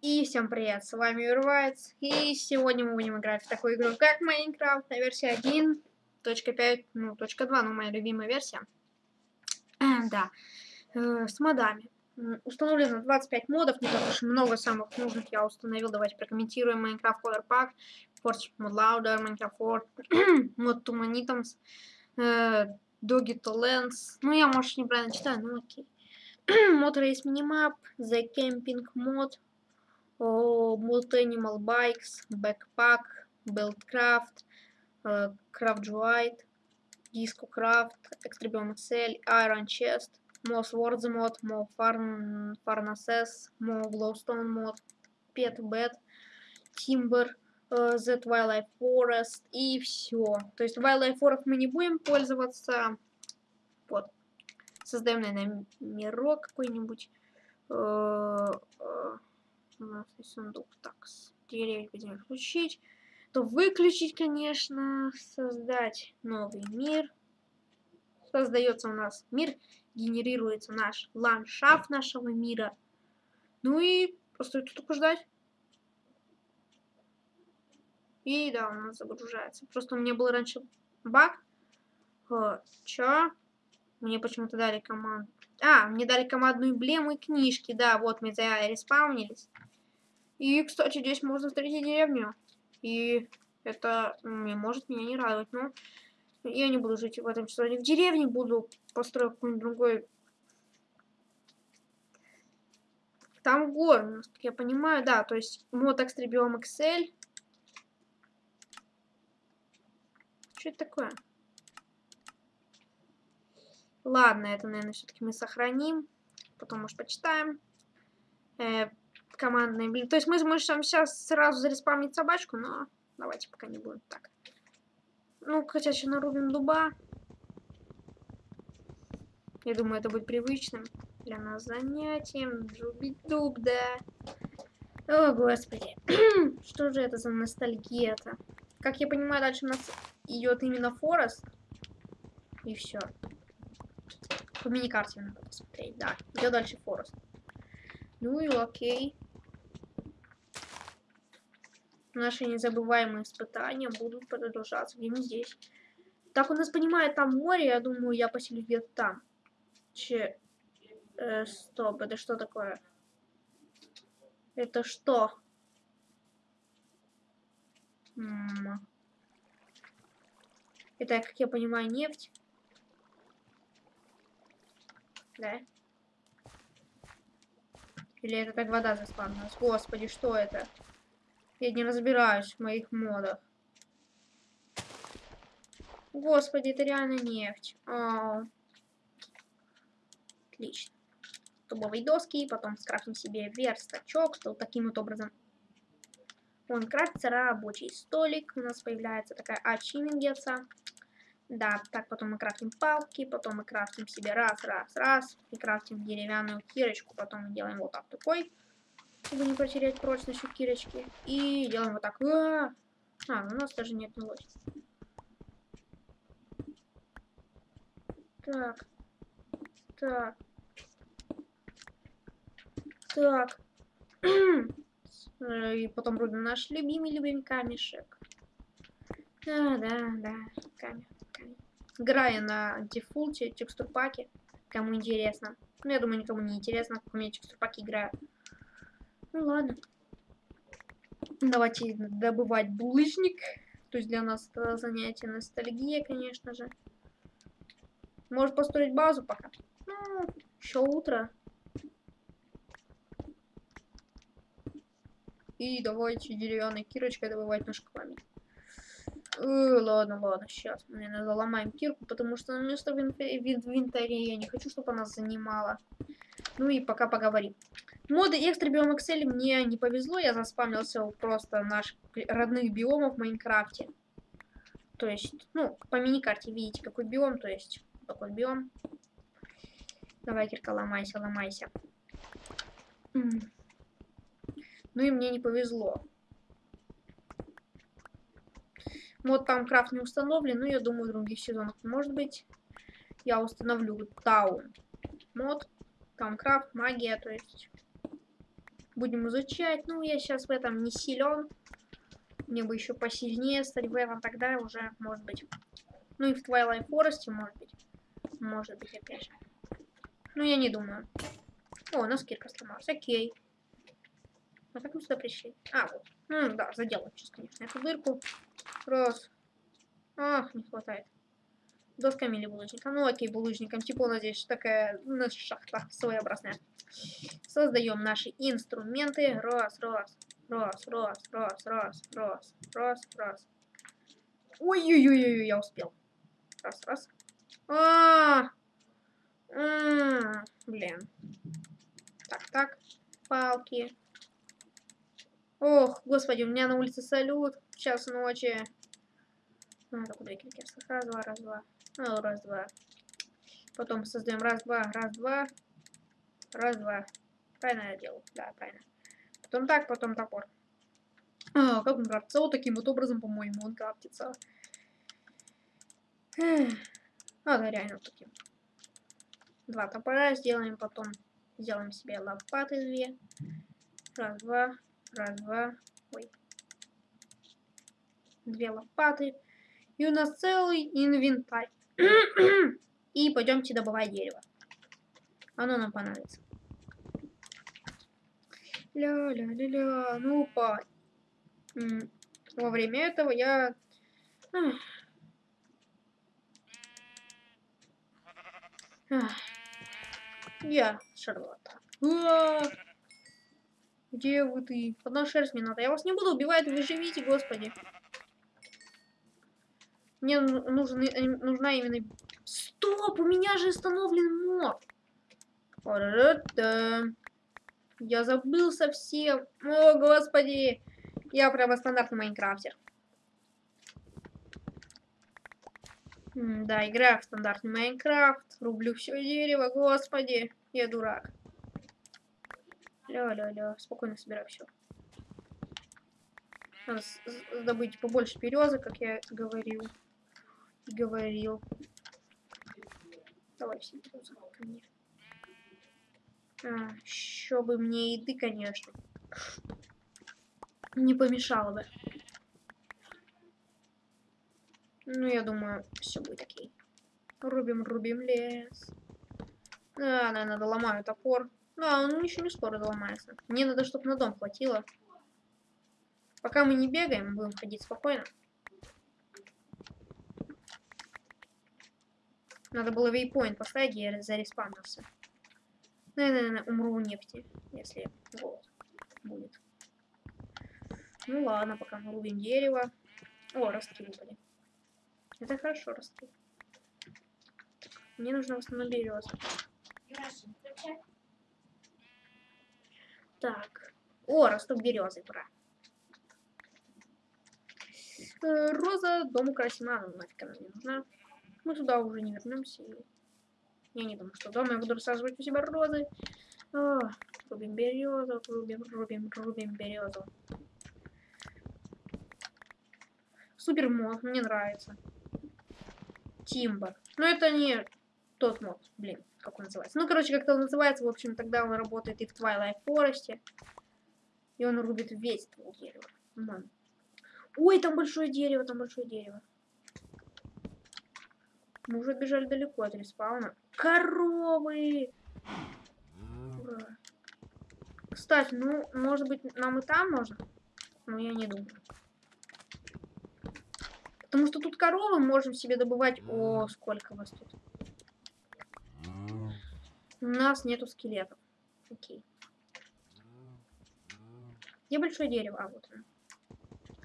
И всем привет, с вами Юрвайц, и сегодня мы будем играть в такую игру, как Майнкрафт на версии 1.5, ну, точка 2, ну, моя любимая версия. Э, да, э, с модами. Установлено 25 модов, не так уж много самых нужных я установил. Давайте прокомментируем Minecraft Color Pack, Forge Mod Louder, Minecraft Ford, Mod Tumanitums, э, Doggy to Lens. Ну, я, может, неправильно читаю, ну окей. Mod Race Minimap, The Camping Mod, Multi Animal Bikes, Backpack, Buildcraft, Craft White, Disco Craft, Extreme XL, Iron Chest, Mo Swords mod, Mo Farn, Farnaces, Mo Glowstone mod, Pet Bed, Timber, Z Wildlife Forest и все. То есть Wildlife Forest мы не будем пользоваться. Вот. Создаем, наверное, мирок какой-нибудь есть сундук. Так, деревья будем включить. То выключить, конечно, создать новый мир. Создается у нас мир, генерируется наш ландшафт нашего мира. Ну и остается только ждать. И да, у нас загружается. Просто у меня был раньше баг. Чё? Мне почему-то дали команду. А, мне дали командную эмблему и книжки. Да, вот мы за респаунились. И, кстати, здесь можно встретить деревню. И это не может меня не радовать. Но я не буду жить в этом сезоне в деревне. Буду построить какой-нибудь другой... Там горы, как я понимаю, да. То есть мод Extreme XL. Что это такое? Ладно, это, наверное, все-таки мы сохраним. Потом, может, почитаем. Э, командные, блин. То есть мы можем сейчас сразу зареспамить собачку, но давайте пока не будем так. Ну, хотя сейчас нарубим дуба. Я думаю, это будет привычным для нас занятием. Рубить дуб, да. О, господи. Что же это за ностальгия-то? Как я понимаю, дальше у нас идет именно Форест. И все. По мини-карте надо посмотреть, да. Идет дальше Форест. Ну и окей. Наши незабываемые испытания будут продолжаться где-нибудь здесь. Так у нас понимает там море, я думаю, я поселюсь где-то там. Че... Э, стоп, это что такое? Это что? М -м это, как я понимаю, нефть. Да? Или это так вода заспавнилась? Господи, что это? Я не разбираюсь в моих модах. Господи, это реально нефть. А -а -а. Отлично. Дубовые доски, потом скрафтим себе верстачок, что таким вот образом он крафтится рабочий столик. У нас появляется такая ачивингеца. Да, так потом мы крафтим палки, потом мы крафтим себе раз, раз, раз. И крафтим деревянную кирочку, потом мы делаем вот так такой чтобы не потерять прочность у кирочки. И делаем вот так. А, -а, а у нас даже не отнялось. Так. Так. Так. И потом рубим наш любимый-любимый камешек. Да, да, да. Камень, камень. Играя на дефолте, текстур паке. Кому интересно. Ну, я думаю, никому не интересно, как у меня текстур паки играют. Ну ладно. Давайте добывать булыжник. То есть для нас это занятие ностальгия, конечно же. Может построить базу пока. Ну, еще утро. И давайте деревянной кирочкой добывать наш камень. Э, ладно, ладно, сейчас мы, наверное, заломаем кирку, потому что на место в инвентаре я не хочу, чтобы она занимала. Ну и пока поговорим. Моды экстра биом Excel мне не повезло, я заспамился просто наших родных биомов в Майнкрафте. То есть, ну, по мини-карте видите, какой биом, то есть, такой биом. Давай, Кирка, ломайся, ломайся. Ну и мне не повезло. Мод там крафт не установлен, но я думаю, в других сезонах может быть. Я установлю таун мод, там крафт, магия, то есть Будем изучать. Ну, я сейчас в этом не силен. Мне бы еще посильнее стать в этом, тогда уже, может быть. Ну и в Twilight Forest, может быть. Может быть, опять же. Ну, я не думаю. О, у нас кирка сломалась. Окей. А как мы сюда пришли? А, вот. Ну, да, заделаем сейчас, конечно, эту дырку. Раз. Ах, не хватает. Досками или булыжником? Ну, окей, булыжником. Типа у нас здесь такая у шахта своеобразная. Создаем наши инструменты. Раз, раз, раз, раз, раз, раз, раз, раз, раз. Ой-ой-ой, я успел. Раз, раз. А, -а, -а, блин. Так, так. Палки. Ох, господи, у меня на улице салют. Час ночи. А, так, две кирки. Раз, два, раз, два. Ну, раз, два. Потом создаем раз, два, раз, два. Раз, два. Правильно я делаю? Да, правильно. Потом так, потом топор. А, как он крафтится? Вот таким вот образом, по-моему, он крафтится. А, да, реально таким. Два топора сделаем, потом сделаем себе лопаты две. Раз, два, раз, два. Ой. Две лопаты. И у нас целый инвентарь. И пойдемте добывать дерево. Оно нам понадобится. Ля-ля-ля-ля. Ну, по... Во время этого я... Я Шарлотта. Где вы ты? Одна шерсть мне надо. Я вас не буду убивать, вы живите, господи. Мне нужен, нужна именно... Стоп, у меня же установлен мод. Я забыл совсем. О, господи. Я прямо стандартный майнкрафтер. да, играю в стандартный Майнкрафт. Рублю все дерево, господи. Я дурак. Ля-ля-ля. Спокойно собираю все. Надо добыть побольше березы, как я говорил. Говорил. Давай все березы ко мне. А, еще бы мне еды, конечно. Не помешало бы. Ну, я думаю, все будет окей. Рубим, рубим лес. Да, наверное, доломаю топор. Да, он еще не скоро доломается. Мне надо, чтобы на дом хватило. Пока мы не бегаем, будем ходить спокойно. Надо было вейпоинт поставить, я зареспавнился. Наверное, умру в нефти, если голод будет. Ну ладно, пока мы рубим дерево. О, ростки выпали. Это хорошо растут. Мне нужно восстановить березу. Так. О, растут березы, пора. Э, роза, дом украсим. А, нафиг она не нужна. Мы туда уже не вернемся. Я не думаю, что дома я буду рассаживать у себя розы. О, рубим березу, рубим, рубим, рубим березу. Супер мод, мне нравится. Тимбер. Но это не тот мод, блин, как он называется. Ну, короче, как-то он называется, в общем, тогда он работает и в Twilight Forest. И он рубит весь твой дерево. Ман. Ой, там большое дерево, там большое дерево. Мы уже бежали далеко от респауна. Коровы! Ура. Кстати, ну, может быть, нам и там можно? Но я не думаю. Потому что тут коровы можем себе добывать... О, сколько вас тут. У нас нету скелетов. Окей. Где большое дерево? А, вот оно.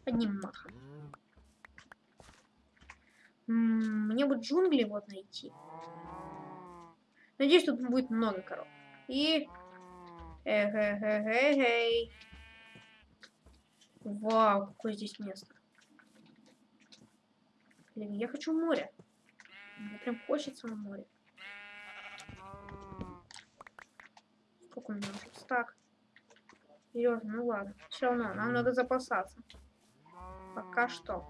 Одним махом. мне бы джунгли вот найти. Надеюсь, тут будет много коров. И... Эх, эх, эх, эх, эх. Вау, какое здесь место. Блин, я хочу море. Мне прям хочется на море. Сколько у меня уже? Стак. Серьезно, ну ладно. Все равно, нам надо запасаться. Пока что.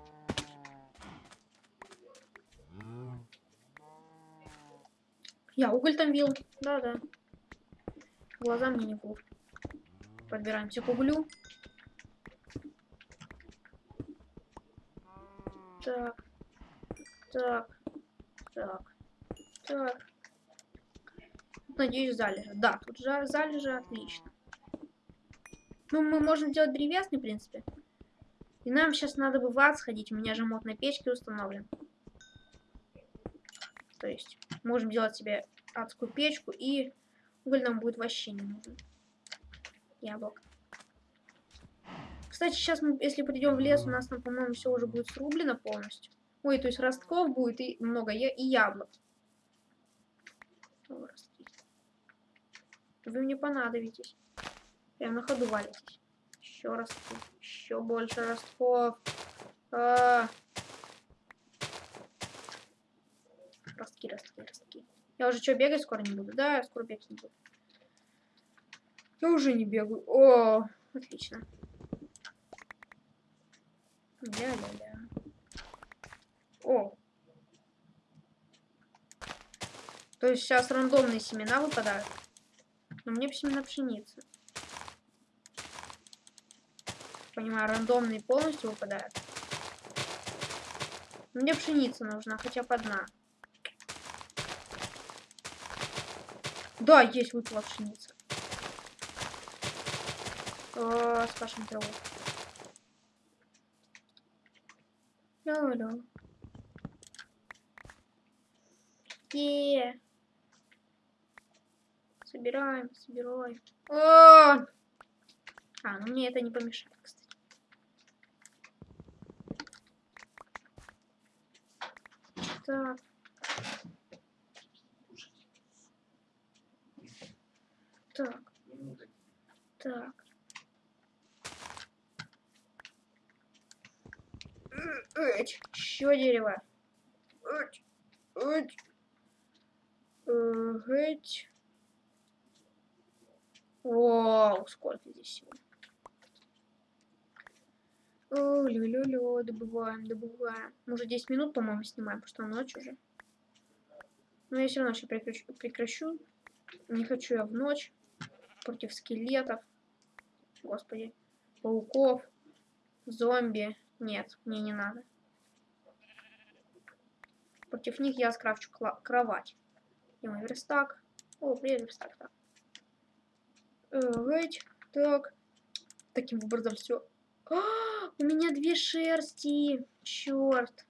Я уголь там бил. Да-да. Глаза мне не врут. Подбираемся к углю. Так. Так. Так. Так. Надеюсь, залежи. Да, тут залежи отлично. Ну, мы можем сделать древесный, в принципе. И нам сейчас надо бы в ад сходить. У меня же мод на печке установлен. То есть, можем делать себе адскую печку, и уголь нам будет вообще не нужен. Яблок. Кстати, сейчас мы, если придем в лес, у нас там, по-моему, все уже будет срублено полностью. Ой, то есть ростков будет и много, и яблок. О, Вы мне понадобитесь. Прям на ходу валитесь. Еще раз. Еще больше ростков. А -а -а. Ростки, ростки, ростки. Я уже что, бегать скоро не буду? Да, я скоро бегать не буду. Я уже не бегаю. О, отлично. Ля-ля-ля. О. То есть сейчас рандомные семена выпадают. Но мне семена пшеницы понимаю, рандомные полностью выпадают. Мне пшеница нужна, хотя бы одна. Да, есть выпала пшеница. О, скажем траву. Алло. Е. Собираем, собираем. О! А, ну мне это не помешает, кстати. Так. Так. Так. Эть, еще дерево. Эть, эть. Сколько здесь. О, лю-лю-лю, добываем, добываем. Мы уже 10 минут, по-моему, снимаем, потому что ночь уже. Но я все равно сейчас прекращу, прекращу. Не хочу я в ночь. Против скелетов. Господи. Пауков. Зомби. Нет, мне не надо. Против них я скрафчу кровать. И мой верстак. О, привет, верстак. Так. Э, так. Таким образом все а, у меня две шерсти. Черт.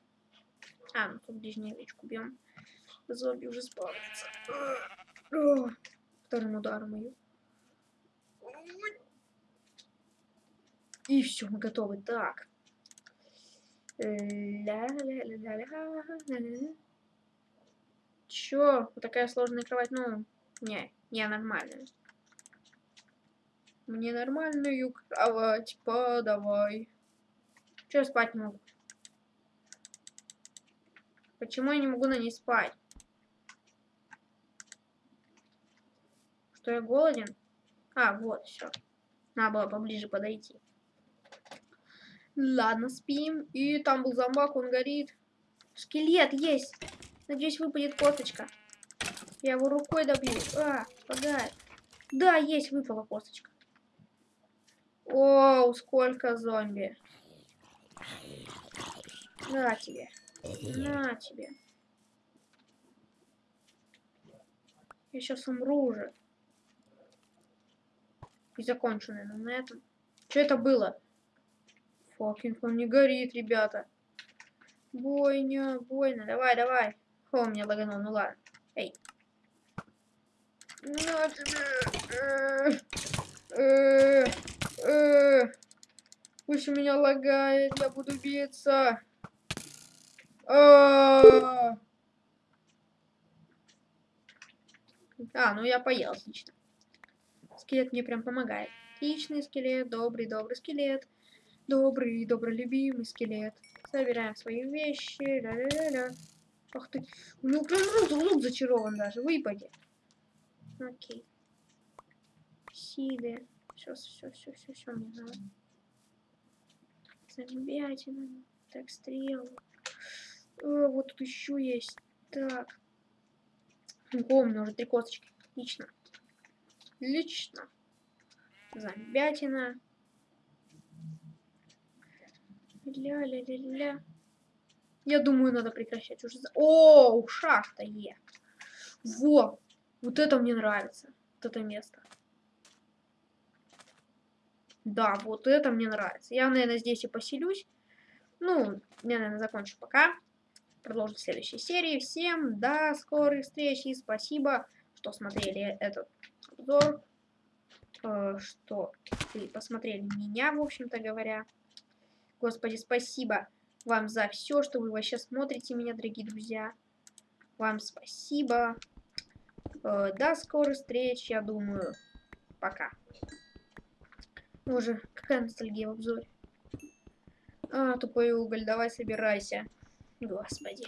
А, ну тут ближнюю овечку бьем. Зомби уже спавнится. Вторым ударом ее. И все, мы готовы. Так. Чё? Вот такая сложная кровать? Ну, не, не нормальная. Мне нормальную кровать подавай. Че спать не могу? Почему я не могу на ней спать? Что я голоден? А, вот, все. Надо было поближе подойти. Ладно, спим. И там был зомбак, он горит. Скелет есть. Надеюсь, выпадет косточка. Я его рукой добью. А, погает. Да, есть, выпала косточка. Оу, сколько зомби. На тебе. На тебе. Я сейчас умру уже. И закончу, наверное, на этом. Что это было? Фокинг, он не горит, ребята. Бойня, бойня. Давай, давай. О, меня лаганул, ну ладно. Эй. На тебе. Э -э -э. Э, пусть у меня лагает, я буду биться. А, а, ну я поел, отлично. Скелет мне прям помогает. Отличный скелет, добрый, добрый скелет. Добрый, добрый, любимый скелет. Собираем свои вещи. Ля-ля-ля-ля. Ах ты. У него прям лук, лук зачарован даже. Выпади. Окей. Сиды. Все, все, все, все, все мне надо. Замбятина. Так, стрелы. О, вот тут еще есть. Так. У меня уже три косточки. Отлично. Отлично. Зомбятина. Ля-ля-ля-ля. Я думаю, надо прекращать уже. О, шахта Е. Во, вот это мне нравится. Вот это место. Да, вот это мне нравится. Я, наверное, здесь и поселюсь. Ну, я, наверное, закончу пока. Продолжим в следующей серии. Всем до скорых встреч и спасибо, что смотрели этот обзор. Э, что вы посмотрели меня, в общем-то говоря. Господи, спасибо вам за все, что вы вообще смотрите меня, дорогие друзья. Вам спасибо. Э, до скорых встреч, я думаю. Пока. Боже, какая ностальгия в обзоре. А, тупой уголь, давай собирайся. Господи.